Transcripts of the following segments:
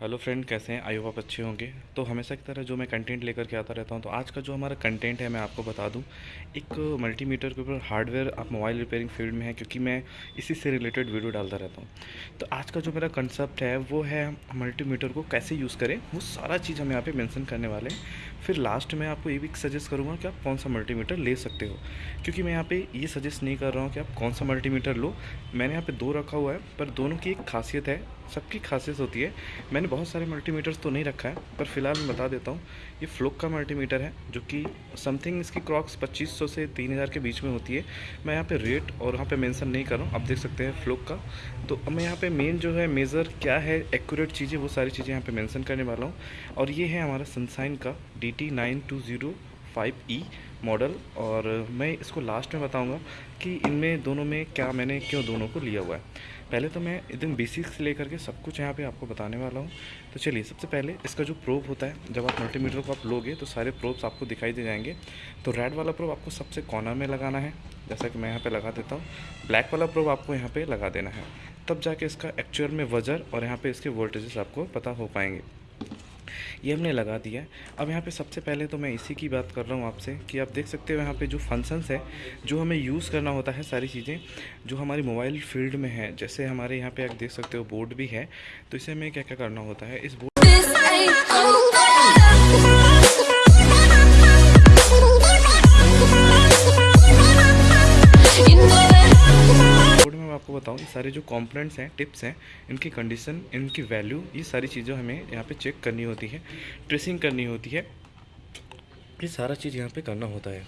Hello friend, कैसे हैं? I hope आप अच्छे होंगे। तो हमेशा की तरह जो मैं कंटेंट लेकर के आता रहता हूँ तो आज का जो हमारा कंटेंट है, मैं आपको बता दूँ, एक मल्टीमीटर के ऊपर हार्डवेयर आप मोबाइल रिपेयरिंग फ़ील्ड में है, क्योंकि मैं इसी से रिलेटेड वीडियो डालता रहता हूँ। तो आज का जो मेरा कंसेप्ट है, वो है मल्टीमीटर को कैसे यूज़ करें, वो सारा चीज़ हम यहाँ पर मैंसन करने वाले हैं। फिर लास्ट में आपको ये भी सजेस्ट करूँगा कि आप कौन सा मल्टीमीटर ले सकते हो। क्योंकि मैं यहाँ पे ये सजेस्ट नहीं कर रहा हूँ कि आप कौन सा मल्टीमीटर लो। मैंने यहाँ पे दो रखा हुआ है, पर दोनों की एक खासियत है, सबकी खासियत होती है। मैंने बहुत सारे मल्टीमीटर्स तो नहीं रखा है, पर फ़िलहाल मैं बता देता हूँ, ये फ्लोक का मल्टीमीटर है, जो कि समथिंग इसकी क्रॉक्स 2500 से 3000 के बीच में होती है। मैं यहाँ पे रेट और यहाँ पे मेंशन नहीं कर रहा हूँ, आप देख सकते हैं फ्लोक का। तो अब मैं यहाँ पे मेन जो है मेज़र क्या है एक्यूरेट चीज़ें, वो सारी चीज़ें यहाँ पर मैंसन करने वाला हूँ। और ये है हमारा सनसाइन का D T nine two zero five E model और मैं इसको लास्ट में बताऊँगा कि इनमें दोनों में क्या मैंने क्यों दोनों को लिया हुआ है। पहले तो मैं एकदम बेसिक से लेकर के सब कुछ यहाँ पे आपको बताने वाला हूँ। तो चलिए, सबसे पहले इसका जो प्रोब होता है, जब आप मल्टीमीटर को आप लोगे तो सारे प्रोब्स आपको दिखाई दे जाएँगे। तो रेड वाला प्रोब आपको सबसे कॉर्नर में लगाना है, जैसा कि मैं यहाँ पे लगा देता हूँ। ब्लैक वाला प्रोब आपको यहाँ पे लगा देना है। तब जाके इसका एक्चुअल में वजर और यहाँ पे इसके वोल्टेजेस आपको पता हो पाएँगे। ये हमने लगा दिया। अब यहाँ पे सबसे पहले तो मैं इसी की बात कर रहा हूँ आपसे कि आप देख सकते हो यहाँ पे जो फ़ंक्शंस है, जो हमें यूज़ करना होता है सारी चीज़ें, जो हमारी मोबाइल फ़ील्ड में है। जैसे हमारे यहाँ पर आप देख सकते हो बोर्ड भी है तो इसे हमें क्या क्या करना होता है? इस बोर्ड बताऊँ, ये सारे जो कंपोनेंट्स हैं टिप्स हैं, इनकी कंडीशन इनकी वैल्यू ये सारी चीज़ें हमें यहाँ पे चेक करनी होती है ट्रेसिंग करनी होती है। ये सारा चीज़ यहाँ पे करना होता है।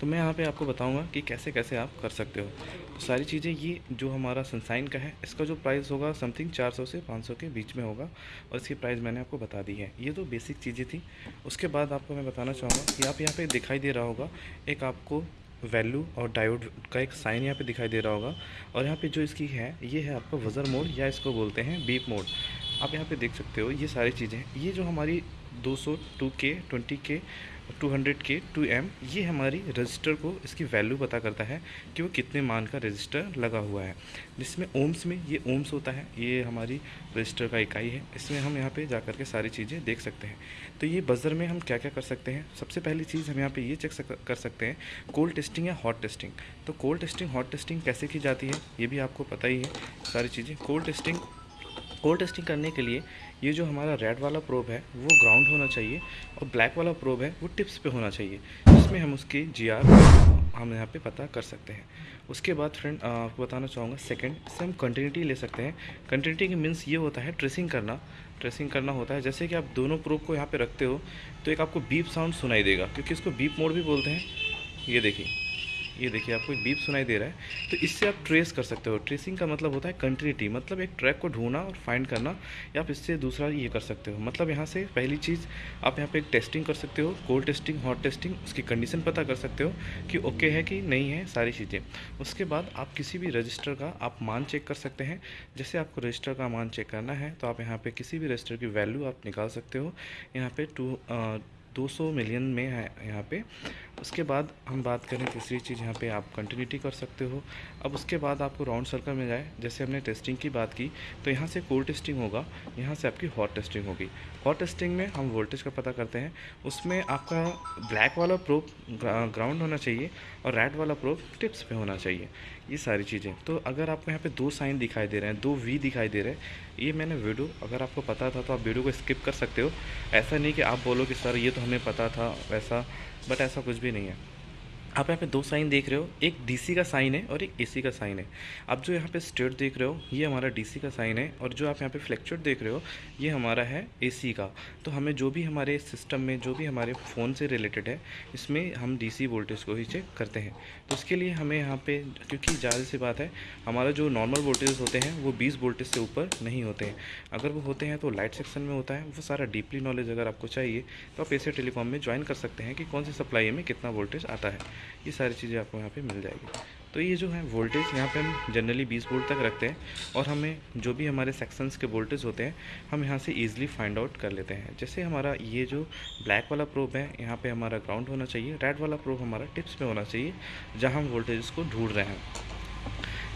तो मैं यहाँ पे आपको बताऊँगा कि कैसे कैसे आप कर सकते हो। तो सारी चीज़ें, ये जो हमारा सनसाइन का है, इसका जो प्राइस होगा समथिंग 400 से 500 के बीच में होगा, और इसकी प्राइस मैंने आपको बता दी है। ये तो बेसिक चीज़ें थी। उसके बाद आपको मैं बताना चाहूँगा कि आप यहाँ पर दिखाई दे रहा होगा, एक आपको वैल्यू और डायोड का एक साइन यहाँ पे दिखाई दे रहा होगा। और यहाँ पे जो इसकी है, ये है आपका वज़र मोड, या इसको बोलते हैं बीप मोड। आप यहाँ पे देख सकते हो, ये सारी चीज़ें ये जो हमारी 200 2K 20K 200 के 2M ये हमारी रजिस्टर को इसकी वैल्यू पता करता है कि वो कितने मान का रजिस्टर लगा हुआ है। जिसमें ओम्स में ये ओम्स होता है, ये हमारी रजिस्टर का इकाई है। इसमें हम यहाँ पे जा कर के सारी चीज़ें देख सकते हैं। तो ये बज़र में हम क्या क्या कर सकते हैं? सबसे पहली चीज़ हम यहाँ पे ये चेक कर सकते हैं कोल्ड टेस्टिंग या हॉट टेस्टिंग तो कोल्ड टेस्टिंग हॉट टेस्टिंग कैसे की जाती है, ये भी आपको पता ही है, सारी चीज़ें। कोल्ड टेस्टिंग कोल्ड टेस्टिंग करने के लिए ये जो हमारा रेड वाला प्रोब है, वो ग्राउंड होना चाहिए और ब्लैक वाला प्रोब है, वो टिप्स पे होना चाहिए, जिसमें हम उसकी जी आर हम यहाँ पे पता कर सकते हैं। उसके बाद फ्रेंड आपको बताना चाहूँगा सेकंड इससे हम कंटिन्यूटी ले सकते हैं। कंटिन्यूटी की मीन्स ये होता है ट्रेसिंग करना। ट्रेसिंग करना होता है। जैसे कि आप दोनों प्रोब को यहाँ पे रखते हो तो एक आपको बीप साउंड सुनाई देगा, क्योंकि इसको बीप मोड भी बोलते हैं। ये देखिए। ये देखिए, आपको एक बीप सुनाई दे रहा है। तो इससे आप ट्रेस कर सकते हो। ट्रेसिंग का मतलब होता है कंटिन्यूटी मतलब एक ट्रैक को ढूंढना और फाइंड करना। या आप इससे दूसरा ये कर सकते हो। मतलब यहाँ से पहली चीज़, आप यहाँ पे एक टेस्टिंग कर सकते हो। कोल्ड टेस्टिंग हॉट टेस्टिंग उसकी कंडीशन पता कर सकते हो कि ओके है कि नहीं है सारी चीज़ें। उसके बाद आप किसी भी रजिस्टर का आप मान चेक कर सकते हैं। जैसे आपको रजिस्टर का मान चेक करना है तो आप यहाँ पर किसी भी रजिस्टर की वैल्यू आप निकाल सकते हो। यहाँ पे टू 200 मिलियन में है यहाँ पे। उसके बाद हम बात करें तीसरी चीज़ यहाँ पे आप कंटिन्यूटी कर सकते हो। अब उसके बाद आपको राउंड सर्कल में जाए। जैसे हमने टेस्टिंग की बात की तो यहाँ से कोल्ड टेस्टिंग होगा, यहाँ से आपकी हॉट टेस्टिंग होगी। हॉट टेस्टिंग में हम वोल्टेज का पता करते हैं। उसमें आपका ब्लैक वाला प्रोब ग्राउंड होना चाहिए और रेड वाला प्रोब टिप्स पे होना चाहिए। ये सारी चीज़ें। तो अगर आपको यहाँ पे दो साइन दिखाई दे रहे हैं, दो वी दिखाई दे रहे हैं, ये मैंने वीडियो अगर आपको पता था तो आप वीडियो को स्किप कर सकते हो। ऐसा नहीं कि आप बोलो कि, सर, ये तो हमें पता था, वैसा बट ऐसा कुछ भी नहीं है। आप यहाँ पे दो साइन देख रहे हो, एक डीसी का साइन है और एक एसी का साइन है। आप जो यहाँ पे स्टेट देख रहे हो, ये हमारा डीसी का साइन है और जो आप यहाँ पे फ्लेक्चुएट देख रहे हो, ये हमारा है एसी का। तो हमें जो भी हमारे सिस्टम में, जो भी हमारे फ़ोन से रिलेटेड है, इसमें हम डीसी वोल्टेज को ही चेक करते हैं। तो उसके लिए हमें यहाँ पर क्योंकि ज़्यादा सी बात है, हमारा जो नॉर्मल वोल्टेज होते हैं, वो बीस वोल्टेज से ऊपर नहीं होते हैं। अगर वो होते हैं तो लाइट सेक्शन में होता है, वो सारा डीपली नॉलेज अगर आपको चाहिए तो आप एसी टेलीकॉम में ज्वाइन कर सकते हैं कि कौन सी सप्लाई में कितना वोल्टेज आता है। ये सारी चीज़ें आपको यहाँ पे मिल जाएगी। तो ये जो है वोल्टेज यहाँ पे हम जनरली 20 वोल्ट तक रखते हैं और हमें जो भी हमारे सेक्शंस के वोल्टेज होते हैं, हम यहाँ से ईजिली फाइंड आउट कर लेते हैं। जैसे हमारा ये जो ब्लैक वाला प्रोब है, यहाँ पे हमारा ग्राउंड होना चाहिए रेड वाला प्रोब हमारा टिप्स में होना चाहिए, जहाँ हम वोल्टेज को ढूंढ रहे हैं।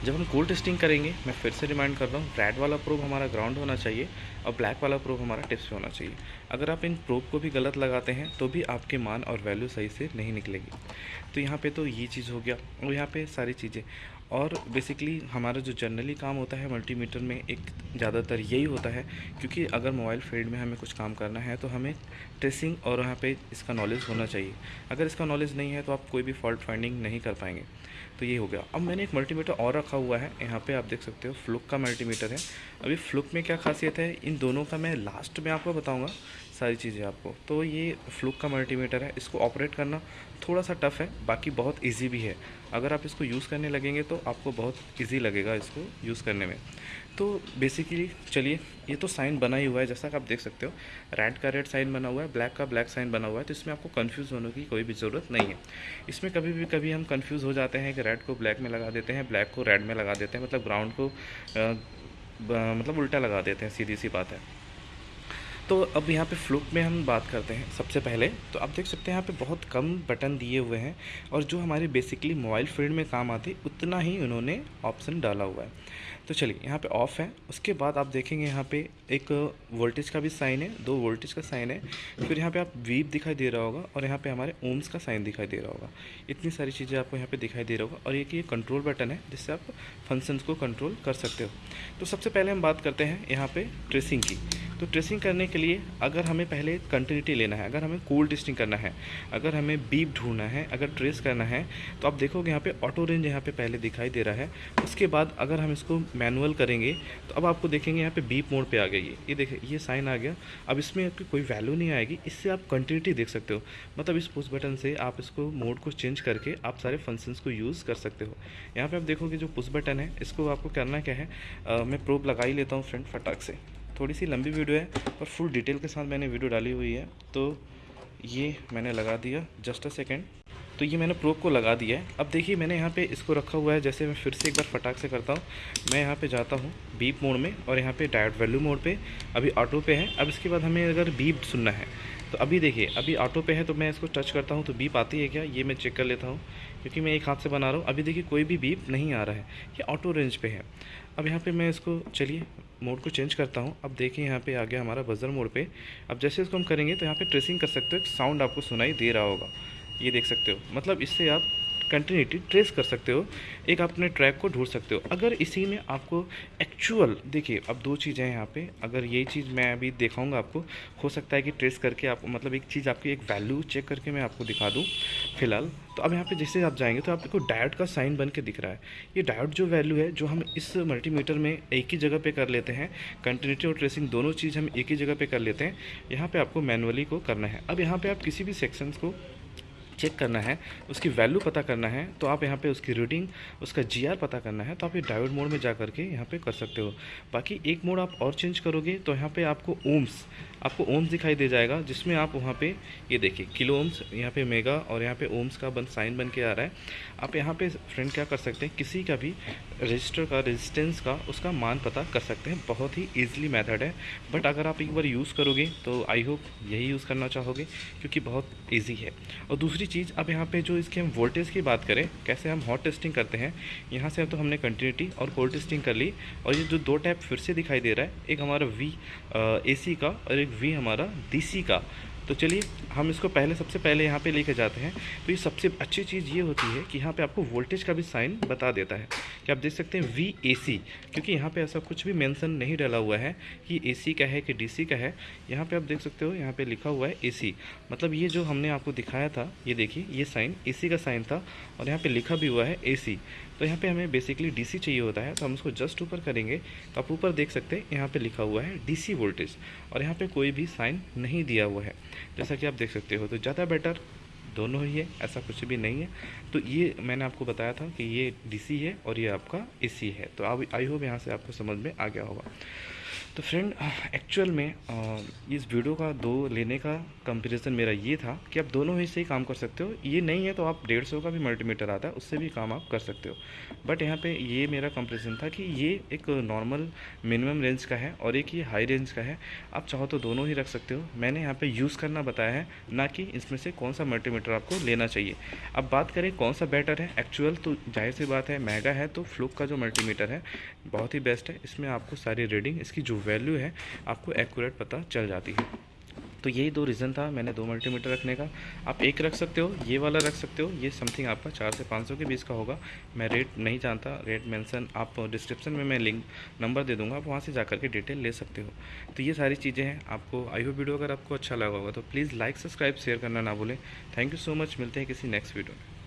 जब हम कोल्ड टेस्टिंग करेंगे, मैं फिर से रिमाइंड कर रहा हूँ रेड वाला प्रोब हमारा ग्राउंड होना चाहिए और ब्लैक वाला प्रोब हमारा टिप्स पे होना चाहिए। अगर आप इन प्रोब को भी गलत लगाते हैं तो भी आपके मान और वैल्यू सही से नहीं निकलेगी। तो यहाँ पे तो ये चीज़ हो गया और यहाँ पे सारी चीज़ें। और बेसिकली हमारा जो जनरली काम होता है मल्टीमीटर में एक ज़्यादातर यही होता है, क्योंकि अगर मोबाइल फ़ील्ड में हमें कुछ काम करना है तो हमें ट्रेसिंग और वहाँ पे इसका नॉलेज होना चाहिए। अगर इसका नॉलेज नहीं है तो आप कोई भी फॉल्ट फाइंडिंग नहीं कर पाएँगे। तो ये हो गया। अब मैंने एक मल्टीमीटर और रखा हुआ है। यहाँ पर आप देख सकते हो फ्लुक का मल्टीमीटर है। अभी फ्लुक में क्या खासियत है? इन दोनों का मैं लास्ट में आपको बताऊँगा सारी चीज़ें आपको। तो ये फ्लुक का मल्टीमीटर है, इसको ऑपरेट करना थोड़ा सा टफ़ है, बाकी बहुत इजी भी है। अगर आप इसको यूज़ करने लगेंगे तो आपको बहुत इजी लगेगा इसको यूज़ करने में। तो बेसिकली चलिए, ये तो साइन बना ही हुआ है, जैसा कि आप देख सकते हो। रेड का रेड साइन बना हुआ है ब्लैक का ब्लैक साइन बना हुआ है तो इसमें आपको कन्फ्यूज़ होने की कोई भी ज़रूरत नहीं है। इसमें कभी भी, कभी हम कन्फ्यूज़ हो जाते हैं कि रेड को ब्लैक में लगा देते हैं ब्लैक को रेड में लगा देते हैं मतलब ग्राउंड को मतलब उल्टा लगा देते हैं, सीधी सी बात है। तो अब यहाँ पे फ्लुक में हम बात करते हैं सबसे पहले। तो आप देख सकते हैं यहाँ पे बहुत कम बटन दिए हुए हैं और जो हमारे बेसिकली मोबाइल फ़ील्ड में काम आते, उतना ही उन्होंने ऑप्शन डाला हुआ है। तो चलिए, यहाँ पे ऑफ़ है। उसके बाद आप देखेंगे यहाँ पे एक वोल्टेज का भी साइन है, दो वोल्टेज का साइन है। फिर यहाँ पे आप वीप दिखाई दे रहा होगा और यहाँ पे हमारे ओम्स का साइन दिखाई दे रहा होगा। इतनी सारी चीज़ें आपको यहाँ पे दिखाई दे रहा होगा और एक ये कंट्रोल बटन है, जिससे आप फ़ंक्शंस को कंट्रोल कर सकते हो। तो सबसे पहले हम बात करते हैं यहाँ पर ट्रेसिंग की। तो ट्रेसिंग करने के लिए अगर हमें पहले कंटिन्यूटी लेना है, अगर हमें कोल्ड टेस्टिंग करना है, अगर हमें बीप ढूंढना है, अगर ट्रेस करना है तो आप देखोगे यहाँ पे ऑटो रेंज यहाँ पे पहले दिखाई दे रहा है। उसके बाद अगर हम इसको मैनुअल करेंगे तो अब आपको देखेंगे यहाँ पे बीप मोड पे आ गई ये देखिए ये साइन आ गया। अब इसमें आपकी कोई वैल्यू नहीं आएगी। इससे आप कंटिन्यूटी देख सकते हो। मतलब इस पुश बटन से आप इसको मोड को चेंज करके आप सारे फ़ंक्शंस को यूज़ कर सकते हो। यहाँ पर आप देखोगे जो पुश बटन है, इसको आपको करना क्या है? मैं प्रोब लगा ही लेता हूँ फ्रेंड फटाक से। थोड़ी सी लंबी वीडियो है, पर फुल डिटेल के साथ मैंने वीडियो डाली हुई है तो ये मैंने लगा दिया जस्ट अ सेकेंड तो ये मैंने प्रोब को लगा दिया है। अब देखिए, मैंने यहाँ पे इसको रखा हुआ है, जैसे मैं फिर से एक बार फटाक से करता हूँ। मैं यहाँ पे जाता हूँ बीप मोड में, और यहाँ पे डायट वैल्यू मोड पे, अभी ऑटो पे है। अब इसके बाद हमें अगर बीप सुनना है तो अभी देखिए, अभी ऑटो पे है तो मैं इसको टच करता हूँ तो बीप आती है क्या? ये मैं चेक कर लेता हूँ, क्योंकि मैं एक हाथ से बना रहा हूँ। अभी देखिए कोई भी बीप नहीं आ रहा है। ये ऑटो रेंज पे है। अब यहाँ पे मैं इसको, चलिए मोड को चेंज करता हूँ। अब देखिए यहाँ पे आ गया हमारा बजर मोड पर अब जैसे इसको हम करेंगे तो यहाँ पर ट्रेसिंग कर सकते हो, एक साउंड आपको सुनाई दे रहा होगा। ये देख सकते हो। मतलब इससे आप कंटिन्यूटी ट्रेस कर सकते हो, एक अपने ट्रैक को ढूंढ सकते हो। अगर इसी में आपको एक्चुअल देखिए, अब दो चीज़ें हैं यहाँ पे। अगर ये चीज़ मैं अभी दिखाऊँगा आपको, हो सकता है कि ट्रेस करके आप मतलब एक चीज़ आपकी, एक वैल्यू चेक करके मैं आपको दिखा दूँ, फ़िलहाल। तो अब यहाँ पे जैसे आप जाएँगे तो आपको डायोड का साइन बन के दिख रहा है। ये डायोड जो वैल्यू है, जो हम इस मल्टीमीटर में एक ही जगह पे कर लेते हैं कंटिन्यूटी और ट्रेसिंग दोनों चीज़ हम एक ही जगह पे कर लेते हैं, यहाँ पे आपको मैनुअली को करना है। अब यहाँ पे आप किसी भी सेक्शंस को चेक करना है, उसकी वैल्यू पता करना है तो आप यहाँ पे उसकी रीडिंग उसका जीआर पता करना है तो आप ये डायोड मोड में जा करके यहाँ पे कर सकते हो। बाकी एक मोड आप और चेंज करोगे तो यहाँ पे आपको ओम्स आपको ओम्स दिखाई दे जाएगा, जिसमें आप वहाँ पे ये देखिए किलो ओम्स यहाँ पे मेगा और यहाँ पे ओम्स का बन साइन बन के आ रहा है। आप यहाँ पे फ्रेंड क्या कर सकते हैं, किसी का भी रजिस्टर का रेजिस्टेंस का, उसका मान पता कर सकते हैं। बहुत ही ईजिली मेथड है। बट अगर आप एक बार यूज़ करोगे तो आई होप यही यूज़ करना चाहोगे, क्योंकि बहुत ईजी है। और दूसरी चीज़, अब यहाँ पे जो इसके हम वोल्टेज की बात करें, कैसे हम हॉट टेस्टिंग करते हैं, यहाँ से अब तो हमने कंटिन्यूटी और कोल्ड टेस्टिंग कर ली। और ये जो दो टैप फिर से दिखाई दे रहा है, एक हमारा वी ए का और एक वी हमारा डीसी का। तो चलिए, हम इसको पहले, सबसे पहले यहाँ पे लेके जाते हैं। तो ये सबसे अच्छी चीज़ ये होती है कि यहाँ पे आपको वोल्टेज का भी साइन बता देता है। कि आप देख सकते हैं वी ए सी क्योंकि यहाँ पे ऐसा कुछ भी मेंशन नहीं डाला हुआ है कि ए सी का है कि डी सी का है। यहाँ पे आप देख सकते हो, यहाँ पे लिखा हुआ है ए सी मतलब ये जो हमने आपको दिखाया था, ये देखिए, ये साइन ए सी का साइन था, और यहाँ पर लिखा भी हुआ है ए सी तो यहाँ पे हमें बेसिकली डीसी चाहिए होता है तो हम उसको जस्ट ऊपर करेंगे तो आप ऊपर देख सकते हैं, यहाँ पे लिखा हुआ है डीसी वोल्टेज और यहाँ पे कोई भी साइन नहीं दिया हुआ है। जैसा कि आप देख सकते हो तो ज़्यादा बेटर दोनों ही है, ऐसा कुछ भी नहीं है। तो ये मैंने आपको बताया था कि ये डीसी है और ये आपका एसी है। तो आई होप यहाँ से आपको समझ में आ गया होगा। तो फ्रेंड एक्चुअल में इस वीडियो का, दो लेने का कंपैरिजन मेरा ये था कि आप दोनों ही से ही काम कर सकते हो। ये नहीं है तो आप डेढ़ सौ का भी मल्टीमीटर आता है, उससे भी काम आप कर सकते हो। बट यहाँ पे ये मेरा कंपैरिजन था कि ये एक नॉर्मल मिनिमम रेंज का है और एक ये हाई रेंज का है। आप चाहो तो दोनों ही रख सकते हो। मैंने यहाँ पर यूज़ करना बताया है, ना कि इसमें से कौन सा मल्टीमीटर आपको लेना चाहिए। अब बात करें कौन सा बेटर है एक्चुअल तो ज़ाहिर सी बात है, महँगा है तो फ्लुक का जो मल्टीमीटर है, बहुत ही बेस्ट है। इसमें आपको सारी रीडिंग इसकी जो वैल्यू है, आपको एक्यूरेट पता चल जाती है। तो यही दो रीज़न था मैंने दो मल्टीमीटर रखने का। आप एक रख सकते हो, ये वाला रख सकते हो, ये समथिंग आपका चार से पाँच सौ के बीच का होगा। मैं रेट नहीं जानता रेट मेंशन आप डिस्क्रिप्शन में मैं लिंक नंबर दे दूँगा, आप वहाँ से जा के डिटेल ले सकते हो। तो ये सारी चीज़ें हैं, आपको आई होप वीडियो अगर आपको अच्छा लगा होगा तो प्लीज़ लाइक सब्सक्राइब शेयर करना ना भूलें। थैंक यू सो मच मिलते हैं किसी नेक्स्ट वीडियो में।